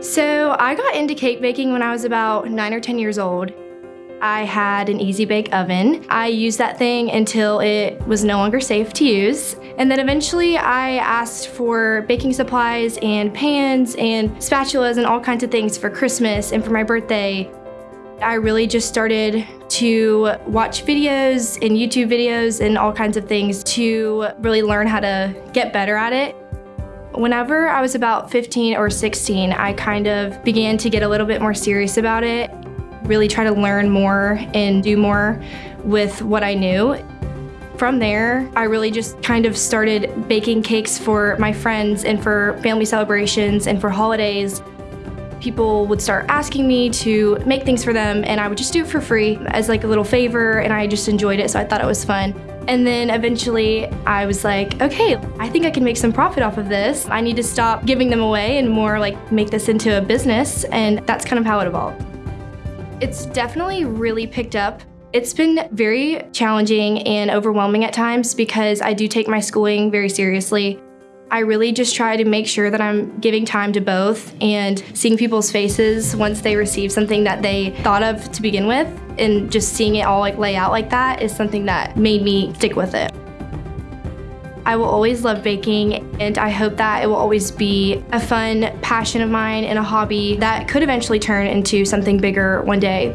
So I got into cake baking when I was about nine or 10 years old. I had an Easy Bake oven. I used that thing until it was no longer safe to use. And then eventually I asked for baking supplies and pans and spatulas and all kinds of things for Christmas and for my birthday. I really just started to watch videos and YouTube videos and all kinds of things to really learn how to get better at it. Whenever I was about 15 or 16, I kind of began to get a little bit more serious about it, really try to learn more and do more with what I knew. From there, I really just kind of started baking cakes for my friends and for family celebrations and for holidays. People would start asking me to make things for them and I would just do it for free as like a little favor and I just enjoyed it so I thought it was fun. And then eventually I was like, okay, I think I can make some profit off of this. I need to stop giving them away and more like make this into a business and that's kind of how it evolved. It's definitely really picked up it's been very challenging and overwhelming at times because I do take my schooling very seriously. I really just try to make sure that I'm giving time to both and seeing people's faces once they receive something that they thought of to begin with and just seeing it all like lay out like that is something that made me stick with it. I will always love baking and I hope that it will always be a fun passion of mine and a hobby that could eventually turn into something bigger one day.